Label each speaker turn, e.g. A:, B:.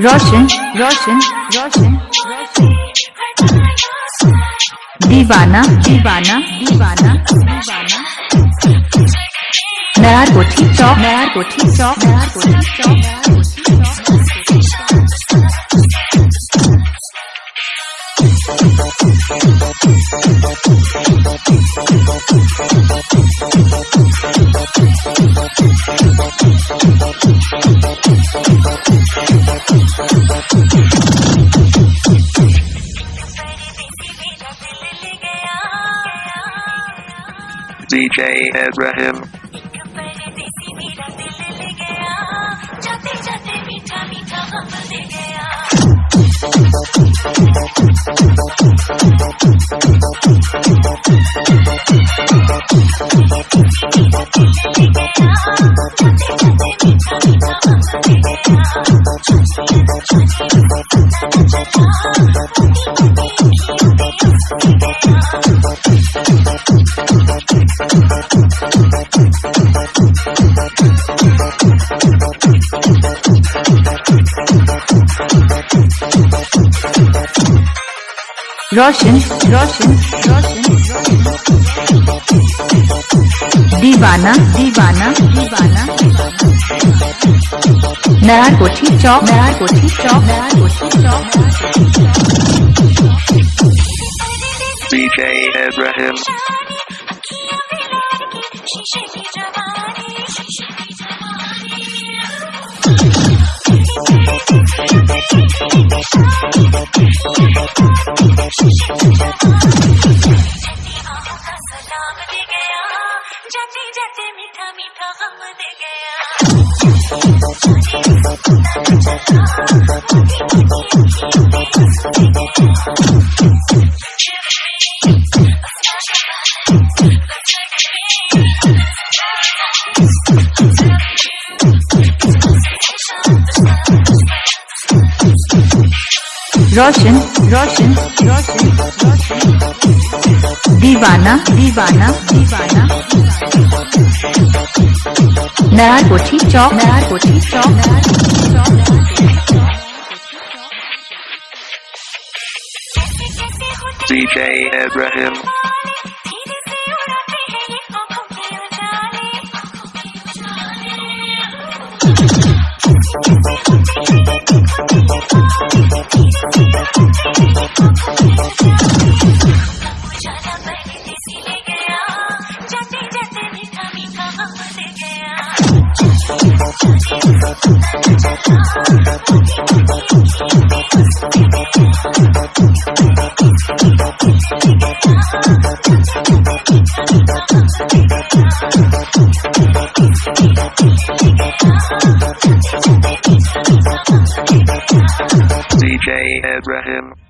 A: रोशन रोशन रोशन दीवाना दीवाना दीवाना दीवाना। नयार कोठी, चौक नयार कोठी, चौक नयार कोठी, चौक।
B: DJ Abraham.
A: रोशन रोशन रोशन। दीवाना दीवाना दीवाना। नयार कोठी चौक। नयार कोठी चौक। नयार कोठी चौक।
B: DJ Abraham.
C: जाते जाते मीठा मीठा गम दे गया
A: रोशन रोशन रोशन रोशन दीवाना दीवाना दीवाना Narkoti Chowk. Narkoti Chowk. Narkoti Chowk
B: DJ Abraham DJ Abraham.